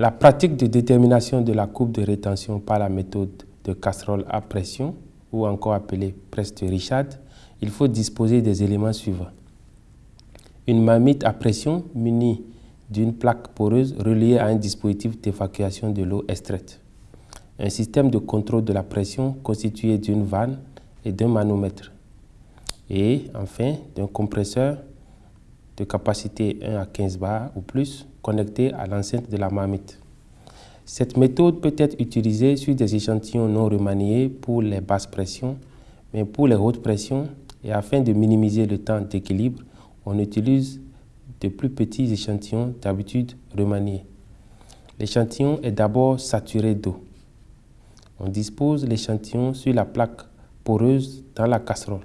La pratique de détermination de la coupe de rétention par la méthode de casserole à pression, ou encore appelée presse de Richard, il faut disposer des éléments suivants. Une marmite à pression munie d'une plaque poreuse reliée à un dispositif d'évacuation de l'eau extraite. Un système de contrôle de la pression constitué d'une vanne et d'un manomètre. Et enfin, d'un compresseur de capacité 1 à 15 bars ou plus connecté à l'enceinte de la marmite. Cette méthode peut être utilisée sur des échantillons non remaniés pour les basses pressions, mais pour les hautes pressions et afin de minimiser le temps d'équilibre, on utilise de plus petits échantillons d'habitude remaniés. L'échantillon est d'abord saturé d'eau. On dispose l'échantillon sur la plaque poreuse dans la casserole.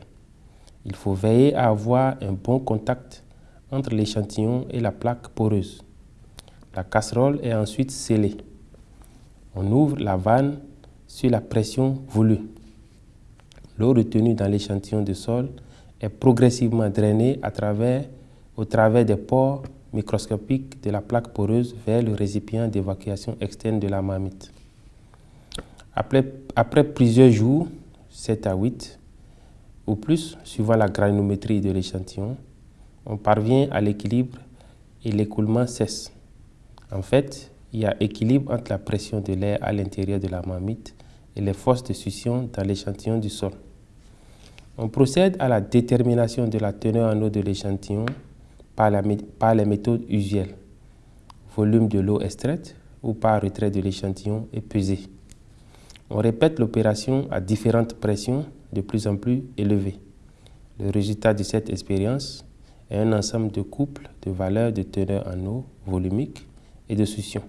Il faut veiller à avoir un bon contact entre l'échantillon et la plaque poreuse. La casserole est ensuite scellée. On ouvre la vanne sur la pression voulue. L'eau retenue dans l'échantillon de sol est progressivement drainée à travers, au travers des pores microscopiques de la plaque poreuse vers le récipient d'évacuation externe de la marmite. Après, après plusieurs jours, 7 à 8 ou plus, suivant la granulométrie de l'échantillon, on parvient à l'équilibre et l'écoulement cesse. En fait, il y a équilibre entre la pression de l'air à l'intérieur de la marmite et les forces de succion dans l'échantillon du sol. On procède à la détermination de la teneur en eau de l'échantillon par, les méthodes usuelles. Volume de l'eau extraite ou par retrait de l'échantillon et pesé. On répète l'opération à différentes pressions de plus en plus élevées. Le résultat de cette expérience est un ensemble de couples de valeurs de teneur en eau, volumique et de succion.